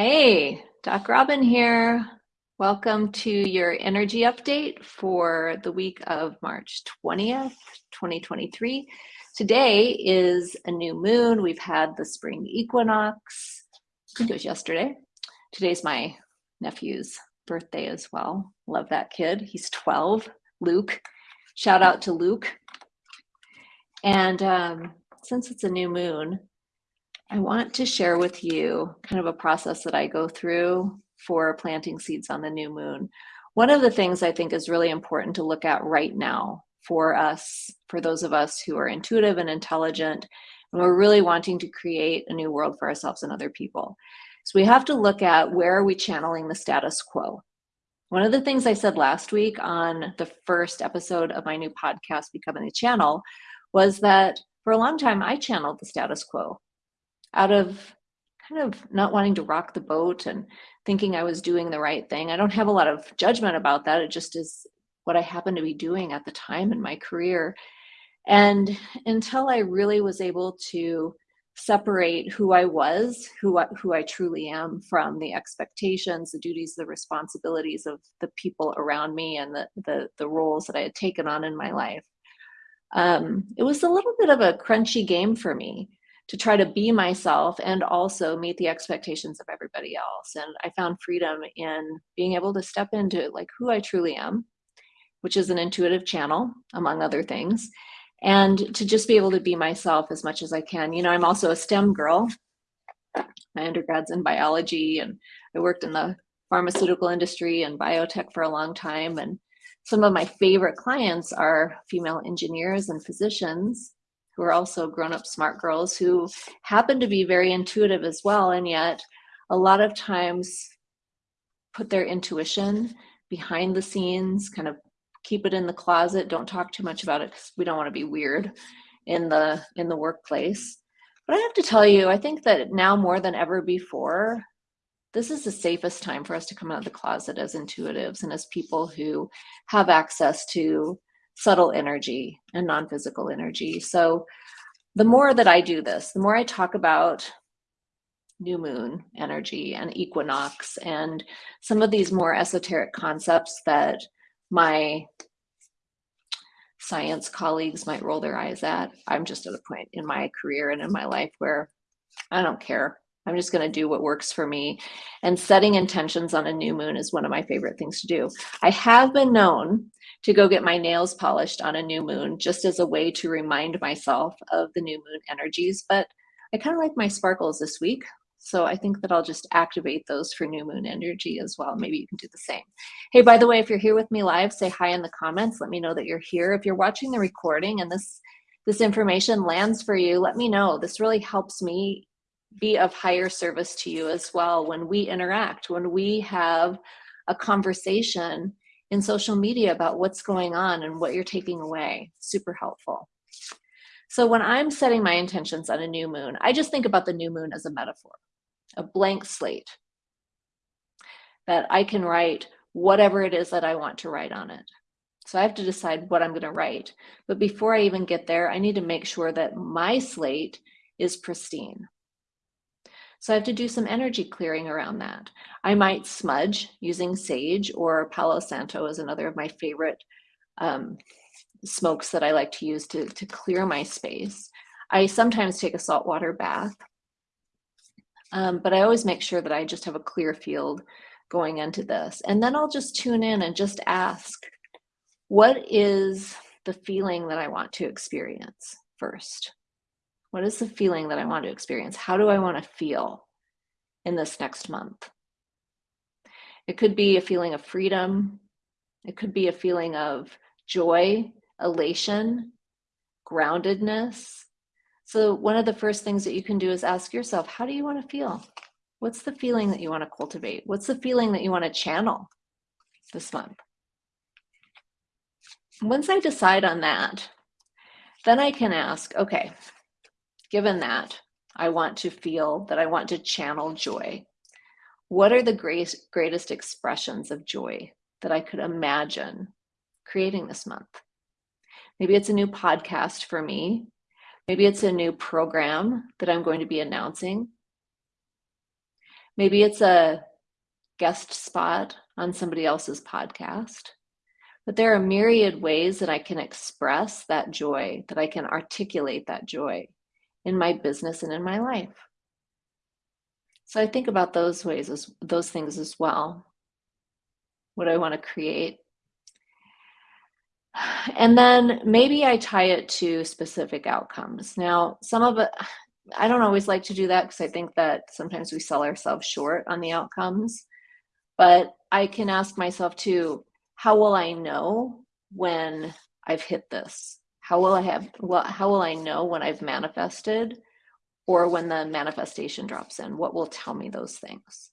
Hey, Doc Robin here. Welcome to your energy update for the week of March 20th, 2023. Today is a new moon. We've had the spring equinox. I think it was yesterday. Today's my nephew's birthday as well. Love that kid. He's 12, Luke. Shout out to Luke. And um, since it's a new moon, I want to share with you kind of a process that I go through for planting seeds on the new moon. One of the things I think is really important to look at right now for us, for those of us who are intuitive and intelligent, and we're really wanting to create a new world for ourselves and other people. So we have to look at where are we channeling the status quo. One of the things I said last week on the first episode of my new podcast, Becoming the Channel, was that for a long time I channeled the status quo out of kind of not wanting to rock the boat and thinking I was doing the right thing. I don't have a lot of judgment about that. It just is what I happened to be doing at the time in my career. And until I really was able to separate who I was, who I, who I truly am from the expectations, the duties, the responsibilities of the people around me and the, the, the roles that I had taken on in my life. Um, it was a little bit of a crunchy game for me to try to be myself and also meet the expectations of everybody else. And I found freedom in being able to step into like who I truly am, which is an intuitive channel, among other things, and to just be able to be myself as much as I can. You know, I'm also a STEM girl. My undergrad's in biology, and I worked in the pharmaceutical industry and biotech for a long time. And some of my favorite clients are female engineers and physicians who are also grown-up smart girls who happen to be very intuitive as well and yet a lot of times put their intuition behind the scenes kind of keep it in the closet don't talk too much about it because we don't want to be weird in the in the workplace. But i have to tell you i think that now more than ever before this is the safest time for us to come out of the closet as intuitives and as people who have access to subtle energy and non-physical energy. So the more that I do this, the more I talk about new moon energy and equinox and some of these more esoteric concepts that my science colleagues might roll their eyes at. I'm just at a point in my career and in my life where I don't care. I'm just going to do what works for me. And setting intentions on a new moon is one of my favorite things to do. I have been known to go get my nails polished on a new moon just as a way to remind myself of the new moon energies. But I kind of like my sparkles this week. So I think that I'll just activate those for new moon energy as well. Maybe you can do the same. Hey, by the way, if you're here with me live, say hi in the comments. Let me know that you're here. If you're watching the recording and this this information lands for you, let me know. This really helps me be of higher service to you as well when we interact, when we have a conversation in social media about what's going on and what you're taking away. Super helpful. So when I'm setting my intentions on a new moon, I just think about the new moon as a metaphor, a blank slate that I can write whatever it is that I want to write on it. So I have to decide what I'm going to write. But before I even get there, I need to make sure that my slate is pristine. So I have to do some energy clearing around that. I might smudge using sage or Palo Santo is another of my favorite um, smokes that I like to use to, to clear my space. I sometimes take a saltwater bath, um, but I always make sure that I just have a clear field going into this. And then I'll just tune in and just ask, what is the feeling that I want to experience first? What is the feeling that I want to experience? How do I want to feel in this next month? It could be a feeling of freedom. It could be a feeling of joy, elation, groundedness. So one of the first things that you can do is ask yourself, how do you want to feel? What's the feeling that you want to cultivate? What's the feeling that you want to channel this month? Once I decide on that, then I can ask, okay, given that I want to feel that I want to channel joy, what are the great, greatest expressions of joy that I could imagine creating this month? Maybe it's a new podcast for me. Maybe it's a new program that I'm going to be announcing. Maybe it's a guest spot on somebody else's podcast. But there are myriad ways that I can express that joy, that I can articulate that joy in my business and in my life. So I think about those ways as those things as well. What do I want to create? And then maybe I tie it to specific outcomes. Now, some of it, I don't always like to do that because I think that sometimes we sell ourselves short on the outcomes. But I can ask myself too, how will I know when I've hit this? How will I have, well, how will I know when I've manifested or when the manifestation drops in? What will tell me those things?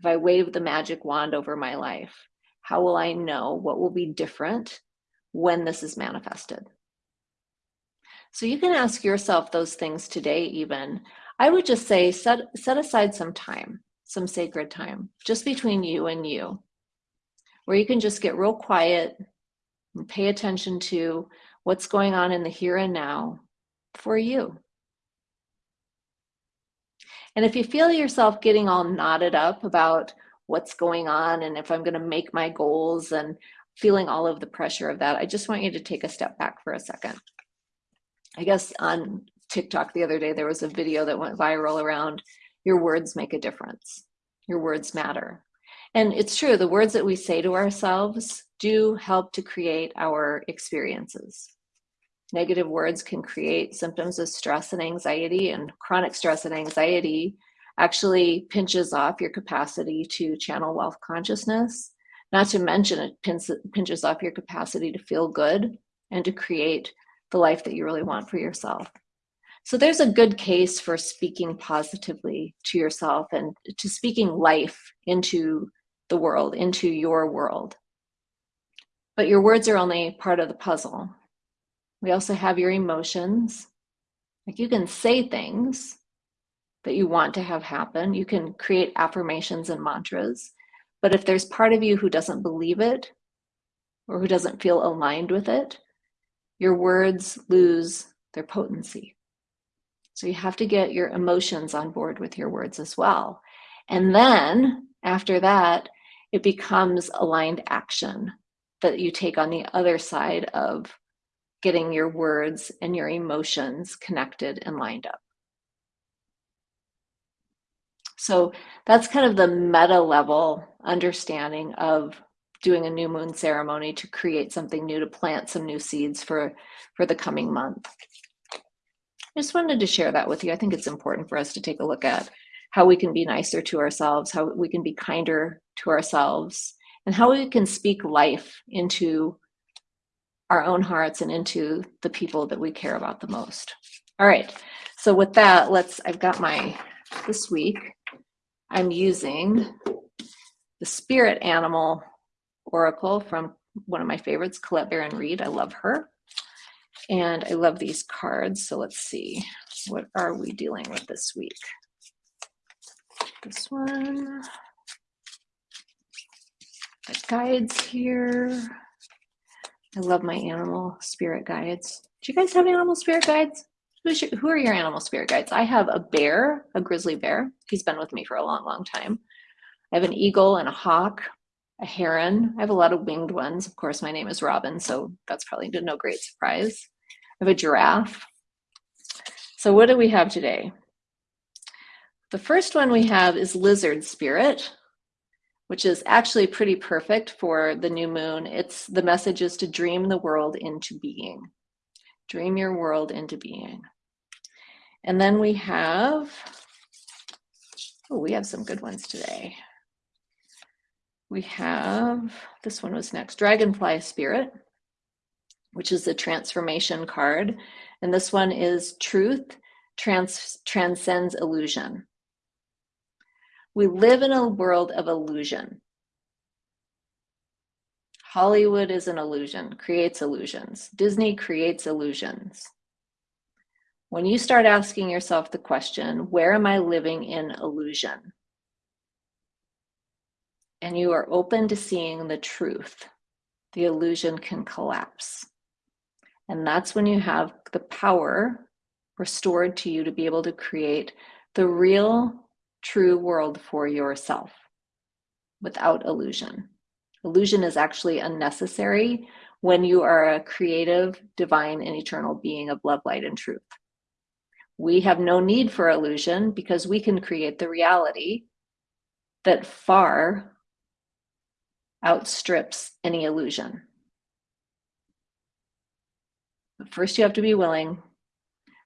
If I wave the magic wand over my life, how will I know what will be different when this is manifested? So you can ask yourself those things today even. I would just say set, set aside some time, some sacred time, just between you and you, where you can just get real quiet and pay attention to what's going on in the here and now for you. And if you feel yourself getting all knotted up about what's going on and if I'm going to make my goals and feeling all of the pressure of that, I just want you to take a step back for a second. I guess on TikTok the other day, there was a video that went viral around your words make a difference. Your words matter. And it's true, the words that we say to ourselves do help to create our experiences. Negative words can create symptoms of stress and anxiety, and chronic stress and anxiety actually pinches off your capacity to channel wealth consciousness. Not to mention, it pinches off your capacity to feel good and to create the life that you really want for yourself. So there's a good case for speaking positively to yourself and to speaking life into the world, into your world. But your words are only part of the puzzle. We also have your emotions. Like you can say things that you want to have happen. You can create affirmations and mantras. But if there's part of you who doesn't believe it or who doesn't feel aligned with it, your words lose their potency. So you have to get your emotions on board with your words as well. And then after that, it becomes aligned action that you take on the other side of getting your words and your emotions connected and lined up. So that's kind of the meta level understanding of doing a new moon ceremony to create something new, to plant some new seeds for, for the coming month. I just wanted to share that with you. I think it's important for us to take a look at how we can be nicer to ourselves, how we can be kinder to ourselves, and how we can speak life into our own hearts and into the people that we care about the most. All right, so with that, let's, I've got my, this week, I'm using the spirit animal oracle from one of my favorites, Colette Baron Reid. I love her. And I love these cards. So let's see, what are we dealing with this week? This one. The guides here. I love my animal spirit guides. Do you guys have animal spirit guides? Who are your animal spirit guides? I have a bear, a grizzly bear. He's been with me for a long, long time. I have an eagle and a hawk a heron. I have a lot of winged ones. Of course, my name is Robin, so that's probably no great surprise. I have a giraffe. So what do we have today? The first one we have is lizard spirit, which is actually pretty perfect for the new moon. It's the message is to dream the world into being. Dream your world into being. And then we have, oh, we have some good ones today we have, this one was next, Dragonfly Spirit, which is the transformation card. And this one is Truth trans Transcends Illusion. We live in a world of illusion. Hollywood is an illusion, creates illusions. Disney creates illusions. When you start asking yourself the question, where am I living in illusion? and you are open to seeing the truth, the illusion can collapse. And that's when you have the power restored to you to be able to create the real, true world for yourself without illusion. Illusion is actually unnecessary when you are a creative, divine, and eternal being of love, light, and truth. We have no need for illusion because we can create the reality that far outstrips any illusion. But first, you have to be willing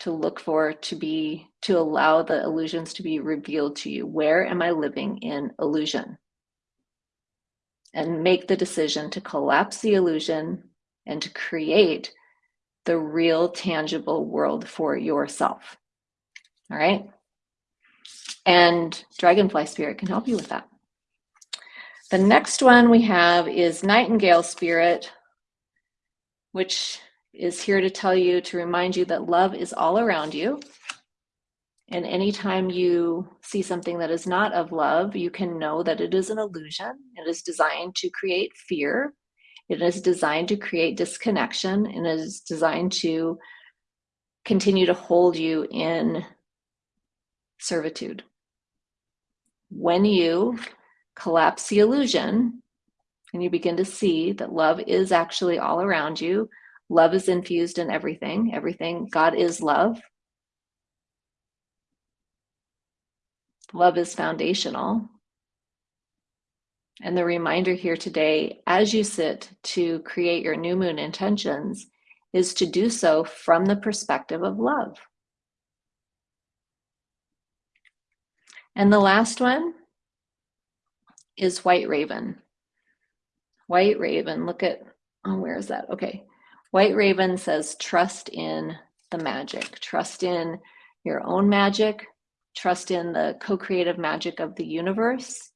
to look for, to be, to allow the illusions to be revealed to you. Where am I living in illusion? and make the decision to collapse the illusion and to create the real tangible world for yourself. All right. And Dragonfly Spirit can help you with that. The next one we have is Nightingale Spirit, which is here to tell you, to remind you that love is all around you. And anytime you see something that is not of love, you can know that it is an illusion. It is designed to create fear. It is designed to create disconnection and it is designed to continue to hold you in servitude. When you collapse the illusion and you begin to see that love is actually all around you, love is infused in everything, everything, God is love. Love is foundational. And the reminder here today, as you sit to create your new moon intentions, is to do so from the perspective of love. And the last one is White Raven. White Raven, look at, oh, where is that? Okay. White Raven says, trust in the magic, trust in your own magic, trust in the co-creative magic of the universe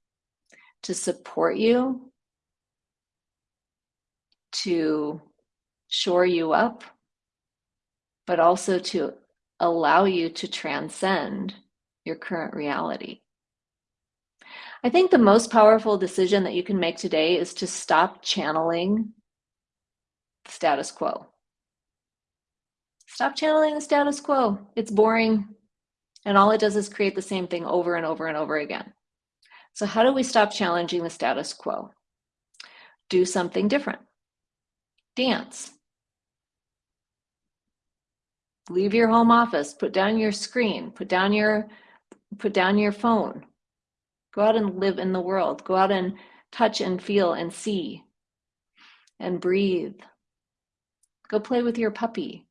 to support you, to shore you up, but also to allow you to transcend your current reality. I think the most powerful decision that you can make today is to stop channeling status quo. Stop channeling the status quo. It's boring. And all it does is create the same thing over and over and over again. So how do we stop challenging the status quo? Do something different. Dance. Leave your home office, put down your screen, put down your put down your phone. Go out and live in the world. Go out and touch and feel and see and breathe. Go play with your puppy.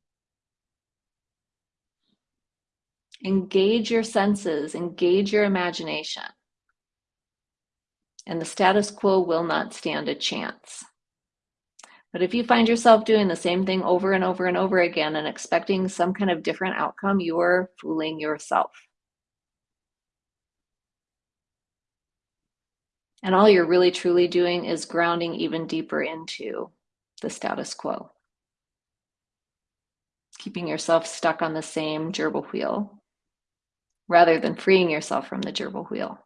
Engage your senses, engage your imagination. And the status quo will not stand a chance. But if you find yourself doing the same thing over and over and over again and expecting some kind of different outcome, you are fooling yourself. And all you're really truly doing is grounding even deeper into the status quo. Keeping yourself stuck on the same gerbil wheel rather than freeing yourself from the gerbil wheel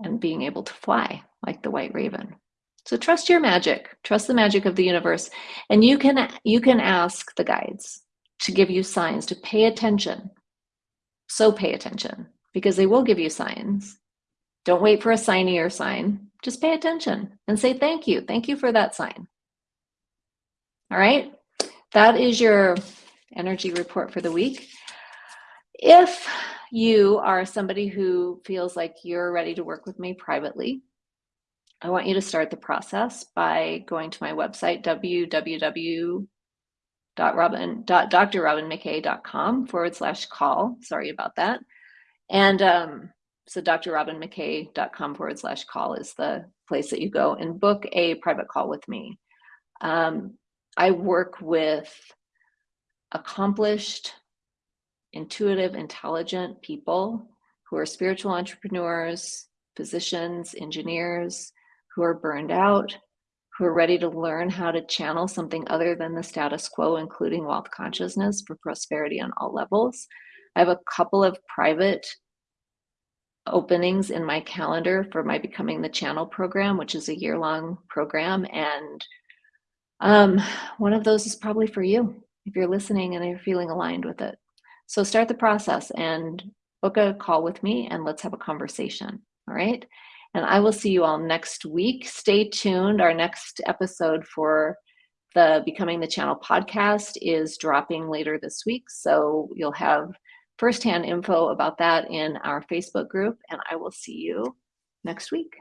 and being able to fly like the white raven. So trust your magic, trust the magic of the universe. And you can, you can ask the guides to give you signs, to pay attention. So pay attention because they will give you signs. Don't wait for a signier sign. Just pay attention and say thank you. Thank you for that sign. All right, that is your energy report for the week. If you are somebody who feels like you're ready to work with me privately, I want you to start the process by going to my website, www.drrobinmckay.com forward slash call. Sorry about that. And um, so drrobinmckay.com forward slash call is the place that you go and book a private call with me. Um, I work with accomplished intuitive, intelligent people who are spiritual entrepreneurs, physicians, engineers, who are burned out, who are ready to learn how to channel something other than the status quo, including wealth consciousness for prosperity on all levels. I have a couple of private openings in my calendar for my Becoming the Channel program, which is a year-long program. And um, one of those is probably for you if you're listening and you're feeling aligned with it. So start the process and book a call with me and let's have a conversation. All right. And I will see you all next week. Stay tuned. Our next episode for the Becoming the Channel podcast is dropping later this week. So you'll have firsthand info about that in our Facebook group. And I will see you next week.